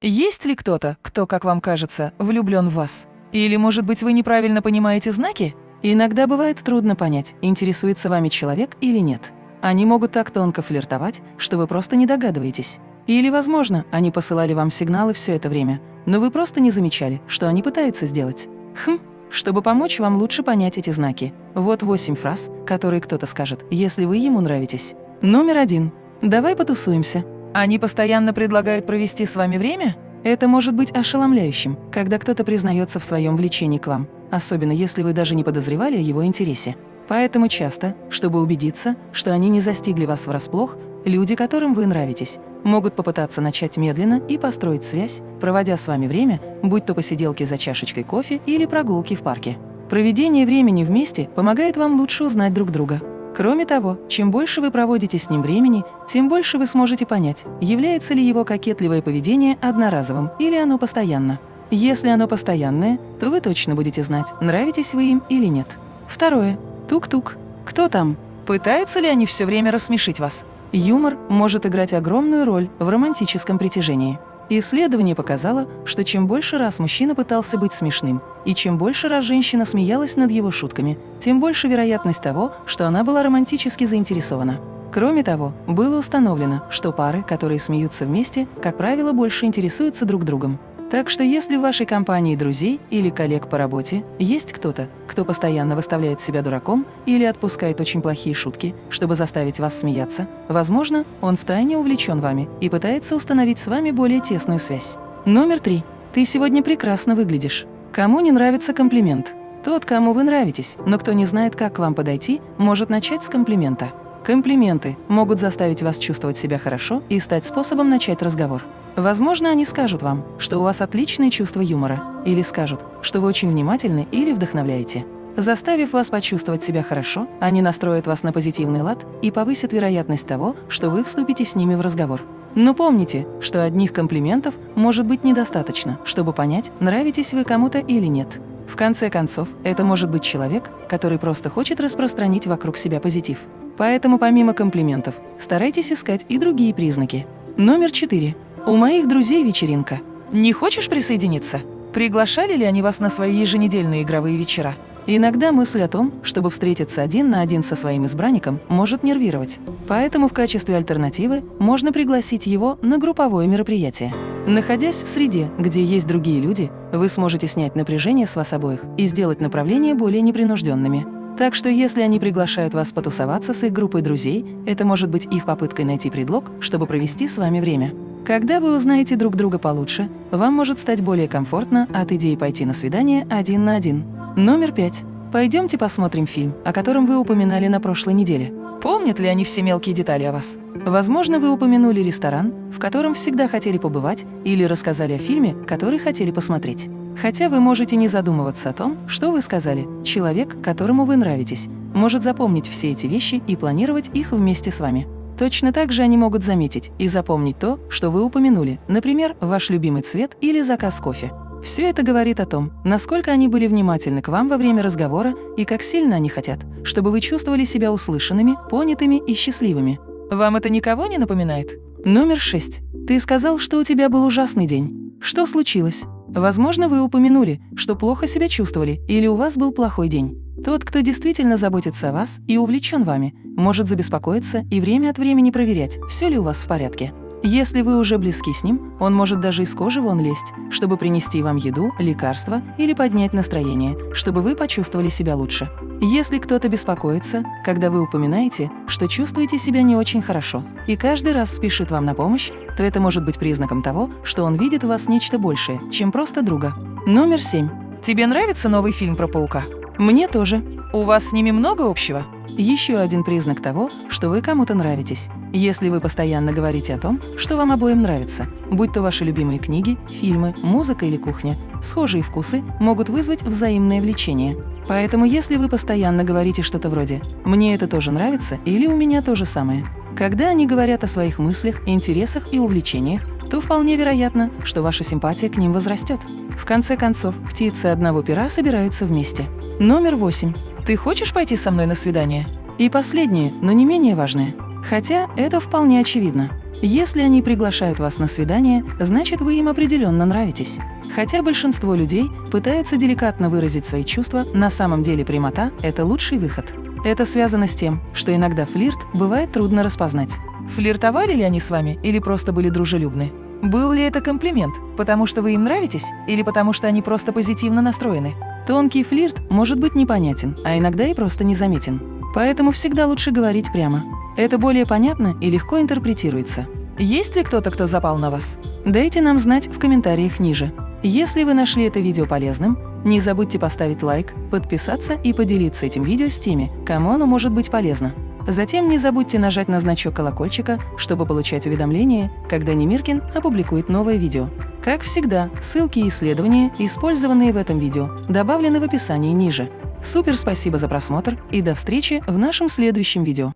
Есть ли кто-то, кто, как вам кажется, влюблен в вас? Или, может быть, вы неправильно понимаете знаки? Иногда бывает трудно понять, интересуется вами человек или нет. Они могут так тонко флиртовать, что вы просто не догадываетесь. Или, возможно, они посылали вам сигналы все это время, но вы просто не замечали, что они пытаются сделать. Хм, чтобы помочь вам лучше понять эти знаки, вот восемь фраз, которые кто-то скажет, если вы ему нравитесь. Номер один. Давай потусуемся. Они постоянно предлагают провести с вами время? Это может быть ошеломляющим, когда кто-то признается в своем влечении к вам, особенно если вы даже не подозревали о его интересе. Поэтому часто, чтобы убедиться, что они не застигли вас врасплох, люди, которым вы нравитесь, могут попытаться начать медленно и построить связь, проводя с вами время, будь то посиделки за чашечкой кофе или прогулки в парке. Проведение времени вместе помогает вам лучше узнать друг друга. Кроме того, чем больше вы проводите с ним времени, тем больше вы сможете понять, является ли его кокетливое поведение одноразовым или оно постоянно. Если оно постоянное, то вы точно будете знать, нравитесь вы им или нет. Второе. Тук-тук. Кто там? Пытаются ли они все время рассмешить вас? Юмор может играть огромную роль в романтическом притяжении. Исследование показало, что чем больше раз мужчина пытался быть смешным, и чем больше раз женщина смеялась над его шутками, тем больше вероятность того, что она была романтически заинтересована. Кроме того, было установлено, что пары, которые смеются вместе, как правило, больше интересуются друг другом. Так что если в вашей компании друзей или коллег по работе есть кто-то, кто постоянно выставляет себя дураком или отпускает очень плохие шутки, чтобы заставить вас смеяться, возможно, он втайне увлечен вами и пытается установить с вами более тесную связь. Номер три. Ты сегодня прекрасно выглядишь. Кому не нравится комплимент? Тот, кому вы нравитесь, но кто не знает, как к вам подойти, может начать с комплимента. Комплименты могут заставить вас чувствовать себя хорошо и стать способом начать разговор. Возможно, они скажут вам, что у вас отличное чувство юмора, или скажут, что вы очень внимательны или вдохновляете. Заставив вас почувствовать себя хорошо, они настроят вас на позитивный лад и повысят вероятность того, что вы вступите с ними в разговор. Но помните, что одних комплиментов может быть недостаточно, чтобы понять, нравитесь вы кому-то или нет. В конце концов, это может быть человек, который просто хочет распространить вокруг себя позитив. Поэтому помимо комплиментов, старайтесь искать и другие признаки. Номер четыре. У моих друзей вечеринка. Не хочешь присоединиться? Приглашали ли они вас на свои еженедельные игровые вечера? Иногда мысль о том, чтобы встретиться один на один со своим избранником, может нервировать. Поэтому в качестве альтернативы можно пригласить его на групповое мероприятие. Находясь в среде, где есть другие люди, вы сможете снять напряжение с вас обоих и сделать направления более непринужденными. Так что если они приглашают вас потусоваться с их группой друзей, это может быть их попыткой найти предлог, чтобы провести с вами время. Когда вы узнаете друг друга получше, вам может стать более комфортно от идеи пойти на свидание один на один. Номер пять. Пойдемте посмотрим фильм, о котором вы упоминали на прошлой неделе. Помнят ли они все мелкие детали о вас? Возможно, вы упомянули ресторан, в котором всегда хотели побывать, или рассказали о фильме, который хотели посмотреть. Хотя вы можете не задумываться о том, что вы сказали. Человек, которому вы нравитесь, может запомнить все эти вещи и планировать их вместе с вами. Точно так же они могут заметить и запомнить то, что вы упомянули, например, ваш любимый цвет или заказ кофе. Все это говорит о том, насколько они были внимательны к вам во время разговора и как сильно они хотят, чтобы вы чувствовали себя услышанными, понятыми и счастливыми. Вам это никого не напоминает? Номер шесть. Ты сказал, что у тебя был ужасный день. Что случилось? Возможно, вы упомянули, что плохо себя чувствовали или у вас был плохой день. Тот, кто действительно заботится о вас и увлечен вами, может забеспокоиться и время от времени проверять, все ли у вас в порядке. Если вы уже близки с ним, он может даже из кожи вон лезть, чтобы принести вам еду, лекарства или поднять настроение, чтобы вы почувствовали себя лучше. Если кто-то беспокоится, когда вы упоминаете, что чувствуете себя не очень хорошо, и каждый раз спешит вам на помощь, то это может быть признаком того, что он видит в вас нечто большее, чем просто друга. Номер семь. Тебе нравится новый фильм про паука? Мне тоже. У вас с ними много общего? Еще один признак того, что вы кому-то нравитесь. Если вы постоянно говорите о том, что вам обоим нравится, будь то ваши любимые книги, фильмы, музыка или кухня, схожие вкусы могут вызвать взаимное влечение. Поэтому если вы постоянно говорите что-то вроде «мне это тоже нравится» или «у меня то же самое», когда они говорят о своих мыслях, интересах и увлечениях, то вполне вероятно, что ваша симпатия к ним возрастет. В конце концов, птицы одного пера собираются вместе. Номер восемь. Ты хочешь пойти со мной на свидание? И последнее, но не менее важное. Хотя это вполне очевидно. Если они приглашают вас на свидание, значит вы им определенно нравитесь. Хотя большинство людей пытаются деликатно выразить свои чувства, на самом деле прямота – это лучший выход. Это связано с тем, что иногда флирт бывает трудно распознать. Флиртовали ли они с вами или просто были дружелюбны? Был ли это комплимент, потому что вы им нравитесь или потому что они просто позитивно настроены? Тонкий флирт может быть непонятен, а иногда и просто незаметен. Поэтому всегда лучше говорить прямо. Это более понятно и легко интерпретируется. Есть ли кто-то, кто запал на вас? Дайте нам знать в комментариях ниже. Если вы нашли это видео полезным, не забудьте поставить лайк, подписаться и поделиться этим видео с теми, кому оно может быть полезно. Затем не забудьте нажать на значок колокольчика, чтобы получать уведомления, когда Немиркин опубликует новое видео. Как всегда, ссылки и исследования, использованные в этом видео, добавлены в описании ниже. Супер спасибо за просмотр и до встречи в нашем следующем видео.